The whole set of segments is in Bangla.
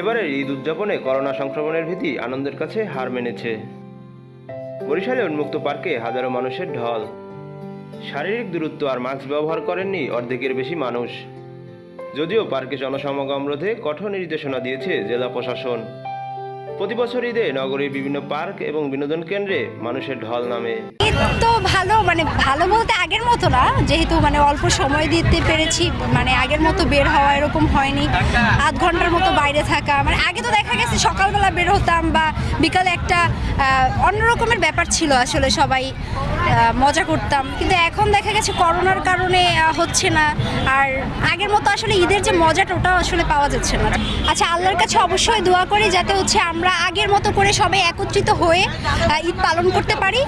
এবারের ঈদ উদযাপনে করোনা সংক্রমণের ভীতি আনন্দের কাছে হার মেনেছে। বরিশালে উন্মুক্ত পার্কে হাজারো মানুষের ঢল। শারীরিক দূরত্ব আর মাস্ক ব্যবহার করেননি অর্ধেকের বেশি মানুষ। যদিও পার্কে জনসমাগম রোধে কঠোর নির্দেশনা দিয়েছে জেলা প্রশাসন। প্রতি বছর ঈদে নগরীর বিভিন্ন পার্ক এবং বিনোদন কেন্দ্রে মানুষের ঢল নামে। ভালো মানে ভালো বলতে মতো না, যেহেতু মানে অল্প সময় দিতে পেরেছি মানে আগের মতো বের হওয়া এরকম হয়নি। আধ ঘণ্টার মতো বাইরে থাকা মানে আগে তো দেখা গেছে সকালবেলা বের হতাম বা বিকালে একটা অন্যরকমের ব্যাপার ছিল আসলে সবাই মজা করতাম। কিন্তু এখন দেখা গেছে করোনার কারণে হচ্ছে না। আর আগের মতো আসলে ঈদের যে মজাটা, ওটাও আসলে পাওয়া যাচ্ছে না। আচ্ছা আল্লাহর কাছে অবশ্যই দোয়া করি যাতে হচ্ছে আমরা আগের মতো করে সবাই একত্রিত হয়ে ঈদ পালন করতে পারি।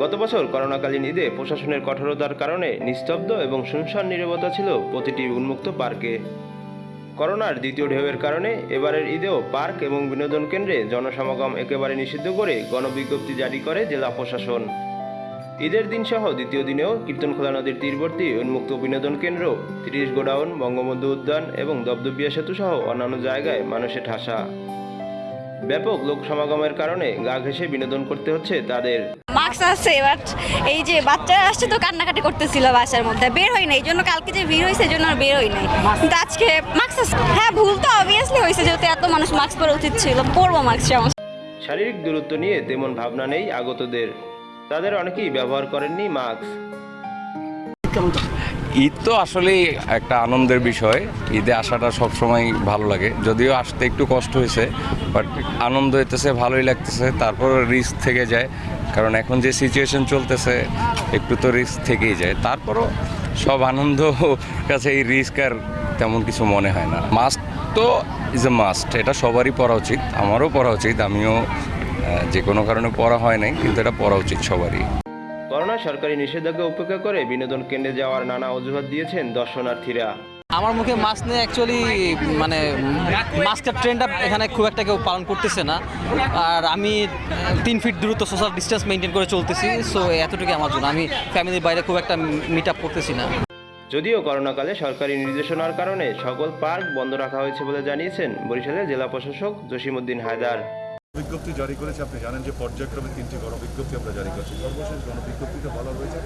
গত বছর করোনাকালীন ঈদে প্রশাসনের কঠোরতার কারণে নিস্তব্ধ এবং শুনশান নীরবতা ছিল প্রতিটি উন্মুক্ত পার্কে। করোনার দ্বিতীয় ঢেউয়ের কারণে এবারের ঈদেও পার্ক এবং বিনোদন কেন্দ্রে জনসমাগম একেবারে নিষিদ্ধ করে গণবিজ্ঞপ্তি জারি করে জেলা প্রশাসন। ঈদের দিন সহ দ্বিতীয় দিনেও কীর্তনখোলা নদীর তীরবর্তী উন্মুক্ত বিনোদন কেন্দ্র, তিরিশ গোডাউন, বঙ্গবন্ধু উদ্যান এবং দবদবিয়া সেতু সহ অন্যান্য জায়গায় মানুষের ঠাসা। ব্যাপক লোক সমাগমের কারণে গা ঘেঁষে বিনোদন করতে হচ্ছে তাদের। মাস্ক আছে বাট এই যে বাচ্চারা আসছে তো কান্নাকাটি করতেছিল বাসার মধ্যে। বের হই এই জন্য কালকে যে ভিড় হয়েছে এই জন্য বের হই নাই। কিন্তু আজকে মাস্ক হ্যাঁ ভুল তো অবভিয়াসলি হয়েছে যেহেতু এত মানুষ মাস্ক পরা উচিত ছিল। পরবো মাস্ক সমস্যা শারীরিক দূরত্ব নিয়ে তেমন ভাবনা নেই আগতদের। তাদের অনেকেই ব্যবহার করেননি মাস্ক ঈদ তো আসলেই একটা আনন্দের বিষয়। ঈদে আসাটা সবসময় ভালো লাগে। যদিও আসতে একটু কষ্ট হয়েছে বাট আনন্দ হইতেছে, ভালোই লাগতেছে। তারপর রিস্ক থেকে যায়। কারণ এখন যে সিচুয়েশন চলতেছে, একটু তো রিস্ক থেকেই যায়। তারপরও সব আনন্দ কাছে এই রিস্ক আর তেমন কিছু মনে হয় না। মাস্ক তো ইজ এ মাস্ট এটা সবারই পরা উচিত। আমারও পরা উচিত। আমিও যে কোনো কারণে পড়া হয় নাই, কিন্তু এটা পড়া উচিত সবারই। করোনা সরকারি নিষেধাজ্ঞা উপেক্ষা করে বিনোদন কেন্দ্রে যাওয়ার নানা অজুহাত দিয়েছেন দর্শনার্থীরা। আমার মুখে মাস্ক নিয়ে অ্যাকচুয়ালি মানে মাস্কের ট্রেন্ডটা এখানে খুব একটা কেউ পালন করতেছে না। আর আমি তিন ফিট দূরত্ব সোশ্যাল ডিস্টেন্স মেনটেন করে চলতেছি সো এতটুকু আমার জন্য। আমি ফ্যামিলির বাইরে খুব একটা মিট আপ করতেছি না। যদিও করোনাকালে সরকারি নির্দেশনার কারণে সকল পার্ক বন্ধ রাখা হয়েছে বলে জানিয়েছেন বরিশালের জেলা প্রশাসক জসিমউদ্দিন হায়দার। বিজ্ঞপ্তি জারি করেছে। আপনি জানেন যে পর্যায়ক্রমে তিনটি গণবিজ্ঞপ্তি আমরা জারি করেছি। সর্বশেষ গণবিজ্ঞপ্তিতে বলা হয়েছে,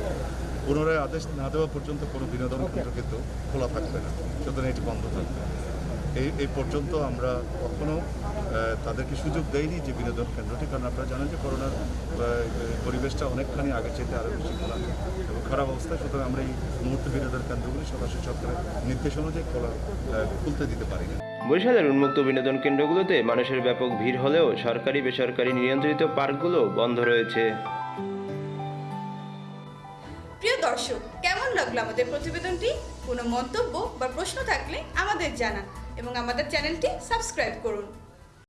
পুনরায় আদেশ না দেওয়া পর্যন্ত কোনো বিনোদন কেন্দ্র কিন্তু খোলা থাকবে না। সুতরাং এটি বন্ধ থাকবে। এই এই পর্যন্ত আমরা কখনো আহ, তাদেরকে সুযোগ দেয়নি যে বিনোদন কেন্দ্রটি কারণ আপনারা জানেন যে করোনার পরিবেশটা অনেকখানি আগের চাইতে আরও বেশি খোলা এবং খারাপ অবস্থায় সুতরাং আমরা এই মুহূর্তে বিনোদন কেন্দ্রগুলি সরাসরি সরকারের নির্দেশ অনুযায়ী খোলা খুলতে দিতে পারি না। বরিশালের উন্মুক্ত বিনোদন কেন্দ্রগুলোতে মানুষের ব্যাপক ভিড় হলেও সরকারি বেসরকারি নিয়ন্ত্রিত পার্কগুলো বন্ধ রয়েছে। প্রিয় দর্শক কেমন লাগল আমাদের প্রতিবেদনটি? কোনো মন্তব্য বা প্রশ্ন থাকলে আমাদের জানান। এবং আমাদের চ্যানেলটি সাবস্ক্রাইব করুন।